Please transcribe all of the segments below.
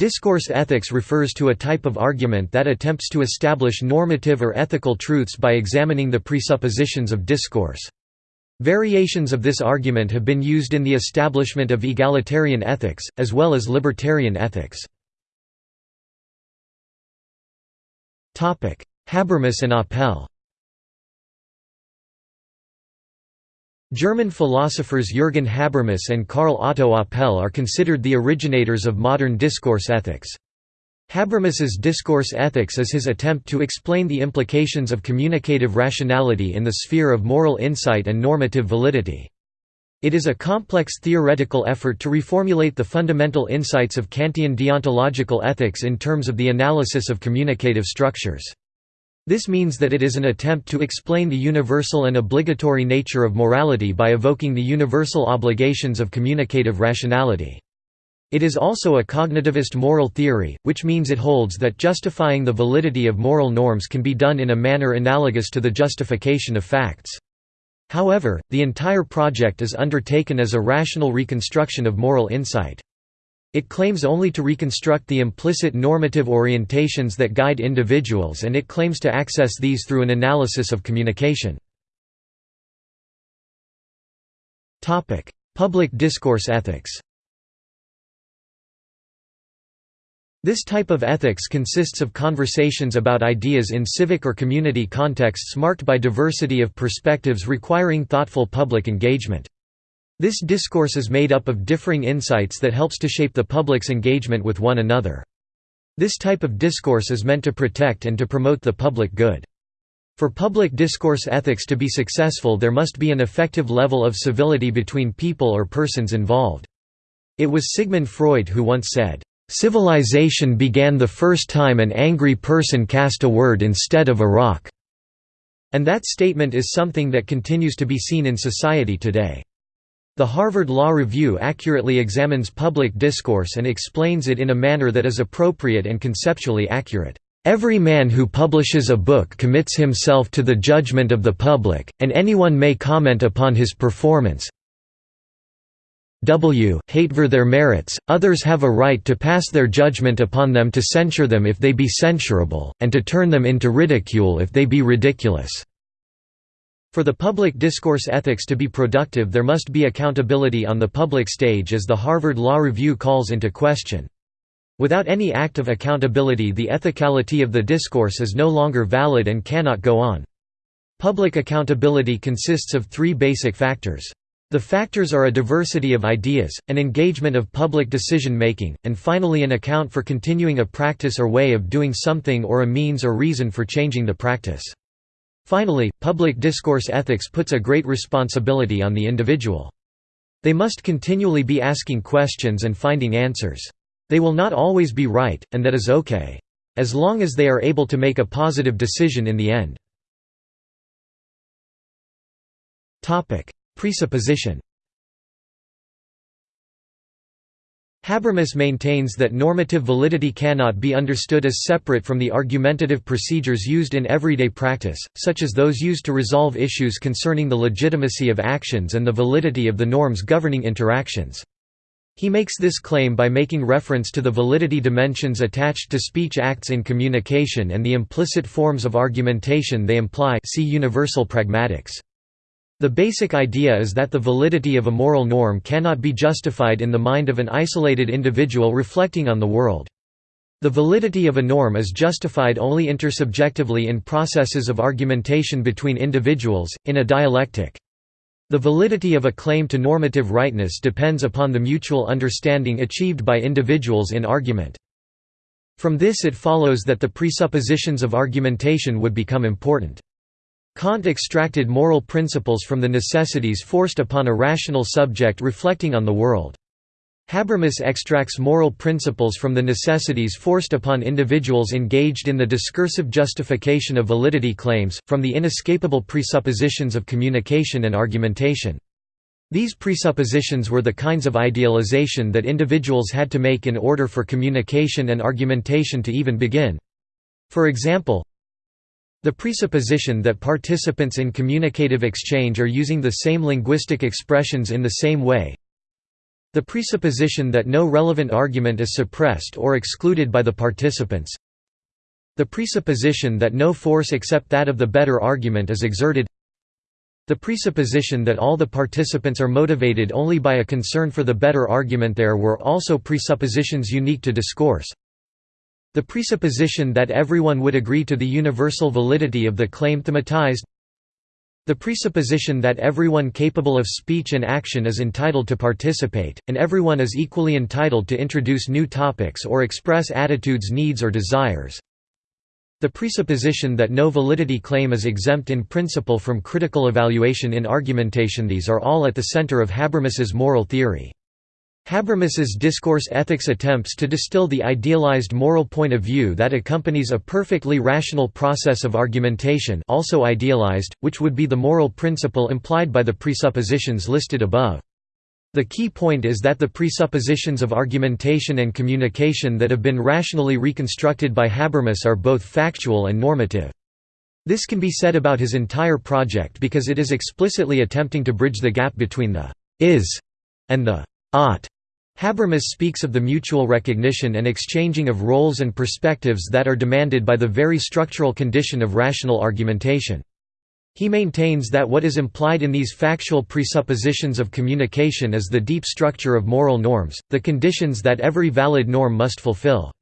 Discourse ethics refers to a type of argument that attempts to establish normative or ethical truths by examining the presuppositions of discourse. Variations of this argument have been used in the establishment of egalitarian ethics, as well as libertarian ethics. Habermas and Apel German philosophers Jürgen Habermas and Karl Otto Apel are considered the originators of modern discourse ethics. Habermas's discourse ethics is his attempt to explain the implications of communicative rationality in the sphere of moral insight and normative validity. It is a complex theoretical effort to reformulate the fundamental insights of Kantian deontological ethics in terms of the analysis of communicative structures. This means that it is an attempt to explain the universal and obligatory nature of morality by evoking the universal obligations of communicative rationality. It is also a cognitivist moral theory, which means it holds that justifying the validity of moral norms can be done in a manner analogous to the justification of facts. However, the entire project is undertaken as a rational reconstruction of moral insight. It claims only to reconstruct the implicit normative orientations that guide individuals and it claims to access these through an analysis of communication. Public discourse ethics This type of ethics consists of conversations about ideas in civic or community contexts marked by diversity of perspectives requiring thoughtful public engagement. This discourse is made up of differing insights that helps to shape the public's engagement with one another. This type of discourse is meant to protect and to promote the public good. For public discourse ethics to be successful there must be an effective level of civility between people or persons involved. It was Sigmund Freud who once said, "...civilization began the first time an angry person cast a word instead of a rock." And that statement is something that continues to be seen in society today. The Harvard Law Review accurately examines public discourse and explains it in a manner that is appropriate and conceptually accurate. Every man who publishes a book commits himself to the judgment of the public, and anyone may comment upon his performance. W. Hate for their merits, others have a right to pass their judgment upon them to censure them if they be censurable, and to turn them into ridicule if they be ridiculous. For the public discourse ethics to be productive there must be accountability on the public stage as the Harvard Law Review calls into question. Without any act of accountability the ethicality of the discourse is no longer valid and cannot go on. Public accountability consists of three basic factors. The factors are a diversity of ideas, an engagement of public decision-making, and finally an account for continuing a practice or way of doing something or a means or reason for changing the practice. Finally, public discourse ethics puts a great responsibility on the individual. They must continually be asking questions and finding answers. They will not always be right, and that is okay. As long as they are able to make a positive decision in the end. Presupposition Habermas maintains that normative validity cannot be understood as separate from the argumentative procedures used in everyday practice, such as those used to resolve issues concerning the legitimacy of actions and the validity of the norms governing interactions. He makes this claim by making reference to the validity dimensions attached to speech acts in communication and the implicit forms of argumentation they imply see universal pragmatics. The basic idea is that the validity of a moral norm cannot be justified in the mind of an isolated individual reflecting on the world. The validity of a norm is justified only intersubjectively in processes of argumentation between individuals, in a dialectic. The validity of a claim to normative rightness depends upon the mutual understanding achieved by individuals in argument. From this it follows that the presuppositions of argumentation would become important. Kant extracted moral principles from the necessities forced upon a rational subject reflecting on the world. Habermas extracts moral principles from the necessities forced upon individuals engaged in the discursive justification of validity claims, from the inescapable presuppositions of communication and argumentation. These presuppositions were the kinds of idealization that individuals had to make in order for communication and argumentation to even begin. For example, the presupposition that participants in communicative exchange are using the same linguistic expressions in the same way The presupposition that no relevant argument is suppressed or excluded by the participants. The presupposition that no force except that of the better argument is exerted. The presupposition that all the participants are motivated only by a concern for the better argument there were also presuppositions unique to discourse. The presupposition that everyone would agree to the universal validity of the claim thematized the presupposition that everyone capable of speech and action is entitled to participate, and everyone is equally entitled to introduce new topics or express attitudes needs or desires. The presupposition that no validity claim is exempt in principle from critical evaluation in argumentation These are all at the center of Habermas's moral theory. Habermas's discourse ethics attempts to distill the idealized moral point of view that accompanies a perfectly rational process of argumentation also idealized, which would be the moral principle implied by the presuppositions listed above. The key point is that the presuppositions of argumentation and communication that have been rationally reconstructed by Habermas are both factual and normative. This can be said about his entire project because it is explicitly attempting to bridge the gap between the «is» and the «ought» Habermas speaks of the mutual recognition and exchanging of roles and perspectives that are demanded by the very structural condition of rational argumentation. He maintains that what is implied in these factual presuppositions of communication is the deep structure of moral norms, the conditions that every valid norm must fulfill.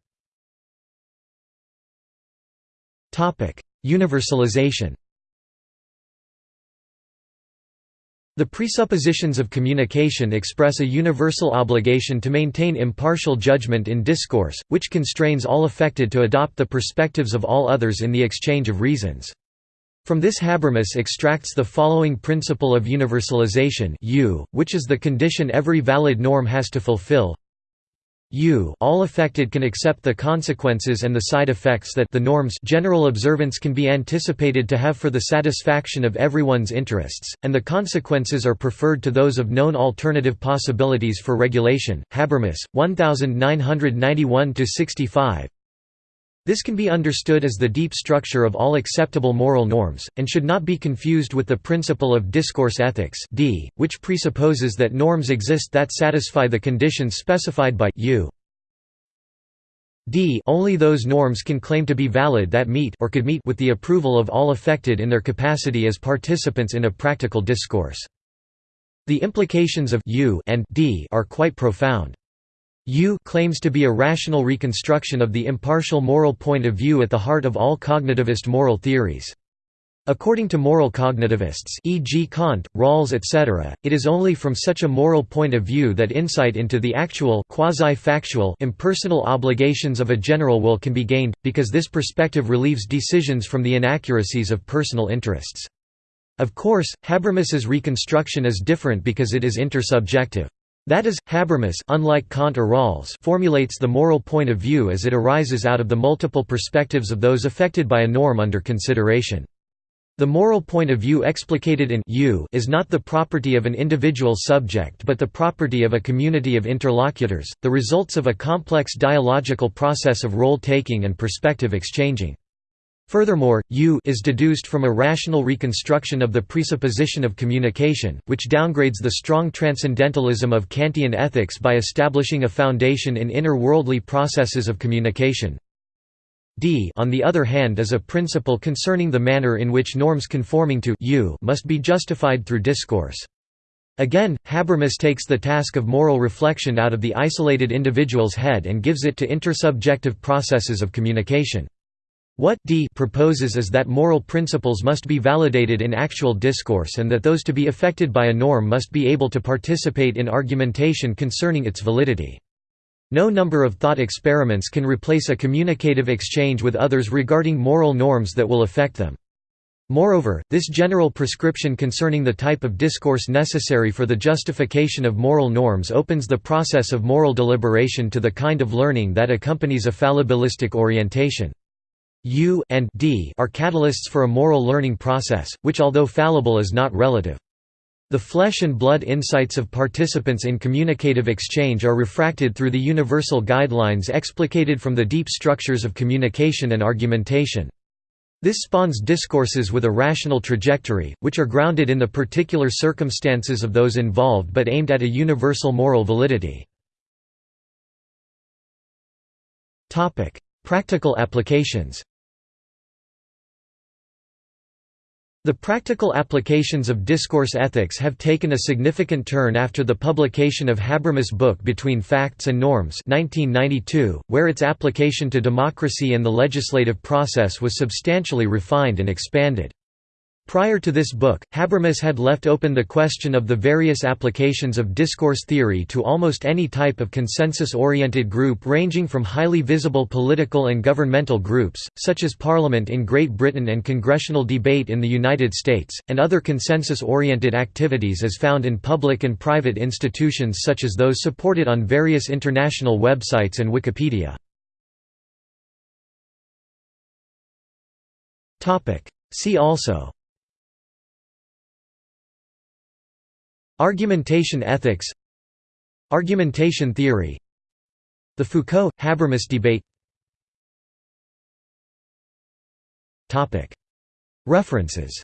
Universalization The presuppositions of communication express a universal obligation to maintain impartial judgment in discourse, which constrains all affected to adopt the perspectives of all others in the exchange of reasons. From this Habermas extracts the following principle of universalization U, which is the condition every valid norm has to fulfill U all affected can accept the consequences and the side effects that the norm's general observance can be anticipated to have for the satisfaction of everyone's interests, and the consequences are preferred to those of known alternative possibilities for regulation. Habermas, 1991–65 this can be understood as the deep structure of all acceptable moral norms, and should not be confused with the principle of discourse ethics d, which presupposes that norms exist that satisfy the conditions specified by u. d only those norms can claim to be valid that meet or could meet with the approval of all affected in their capacity as participants in a practical discourse. The implications of u and d are quite profound. U claims to be a rational reconstruction of the impartial moral point of view at the heart of all cognitivist moral theories. According to moral cognitivists e.g. Kant, Rawls etc., it is only from such a moral point of view that insight into the actual quasi-factual impersonal obligations of a general will can be gained, because this perspective relieves decisions from the inaccuracies of personal interests. Of course, Habermas's reconstruction is different because it is intersubjective. That is, Habermas unlike Kant or Rawls formulates the moral point of view as it arises out of the multiple perspectives of those affected by a norm under consideration. The moral point of view explicated in U is not the property of an individual subject but the property of a community of interlocutors, the results of a complex dialogical process of role-taking and perspective exchanging. Furthermore, U is deduced from a rational reconstruction of the presupposition of communication, which downgrades the strong transcendentalism of Kantian ethics by establishing a foundation in inner worldly processes of communication. D on the other hand is a principle concerning the manner in which norms conforming to U must be justified through discourse. Again, Habermas takes the task of moral reflection out of the isolated individual's head and gives it to intersubjective processes of communication. What D proposes is that moral principles must be validated in actual discourse and that those to be affected by a norm must be able to participate in argumentation concerning its validity. No number of thought experiments can replace a communicative exchange with others regarding moral norms that will affect them. Moreover, this general prescription concerning the type of discourse necessary for the justification of moral norms opens the process of moral deliberation to the kind of learning that accompanies a fallibilistic orientation. U and D are catalysts for a moral learning process, which although fallible is not relative. The flesh and blood insights of participants in communicative exchange are refracted through the universal guidelines explicated from the deep structures of communication and argumentation. This spawns discourses with a rational trajectory, which are grounded in the particular circumstances of those involved but aimed at a universal moral validity. Practical applications The practical applications of discourse ethics have taken a significant turn after the publication of Habermas' book Between Facts and Norms 1992, where its application to democracy and the legislative process was substantially refined and expanded. Prior to this book, Habermas had left open the question of the various applications of discourse theory to almost any type of consensus-oriented group ranging from highly visible political and governmental groups, such as Parliament in Great Britain and congressional debate in the United States, and other consensus-oriented activities as found in public and private institutions such as those supported on various international websites and Wikipedia. See also Argumentation ethics. Argumentation theory. The Foucault–Habermas debate. References